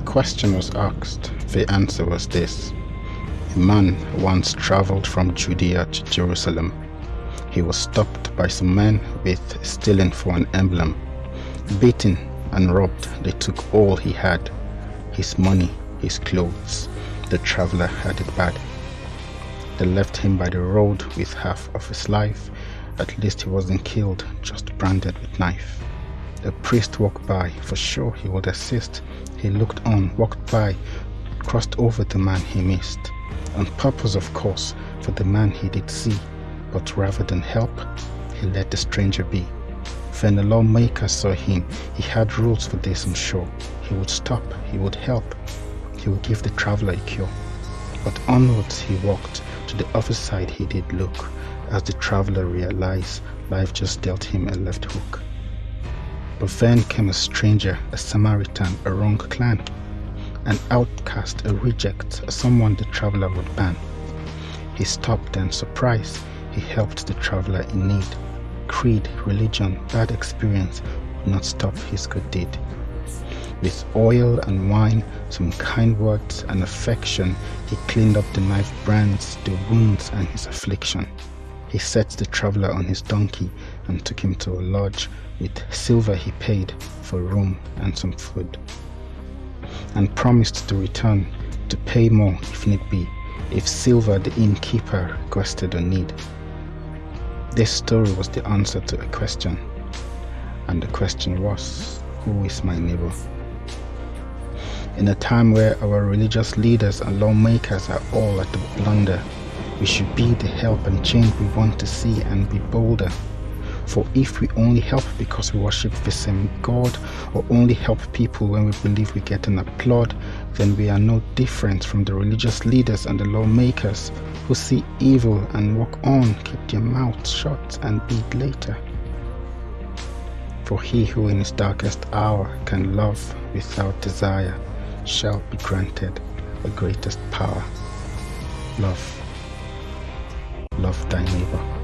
question was asked, the answer was this. A man once traveled from Judea to Jerusalem. He was stopped by some men with stealing for an emblem. Beaten and robbed, they took all he had his money, his clothes. The traveler had it bad. They left him by the road with half of his life. At least he wasn't killed, just branded with knife. A priest walked by, for sure he would assist. He looked on, walked by, crossed over the man he missed. On purpose, of course, for the man he did see. But rather than help, he let the stranger be. When the lawmaker saw him, he had rules for this, I'm sure. He would stop, he would help, he would give the traveler a cure. But onwards he walked, to the other side he did look, as the traveler realized life just dealt him a left hook. Then came a stranger, a Samaritan, a wrong clan, an outcast, a reject, someone the traveler would ban. He stopped and surprised, he helped the traveler in need. Creed, religion, bad experience would not stop his good deed. With oil and wine, some kind words and affection, he cleaned up the knife brands, the wounds and his affliction. He set the traveler on his donkey and took him to a lodge. With silver he paid for room and some food, and promised to return to pay more if need be, if silver the innkeeper requested or need. This story was the answer to a question, and the question was, Who is my neighbor? In a time where our religious leaders and lawmakers are all at the blunder, we should be the help and change we want to see and be bolder. For if we only help because we worship the same God, or only help people when we believe we get an applaud, then we are no different from the religious leaders and the lawmakers who see evil and walk on, keep their mouths shut, and beat later. For he who in his darkest hour can love without desire shall be granted the greatest power. Love. Love thy neighbor.